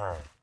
time.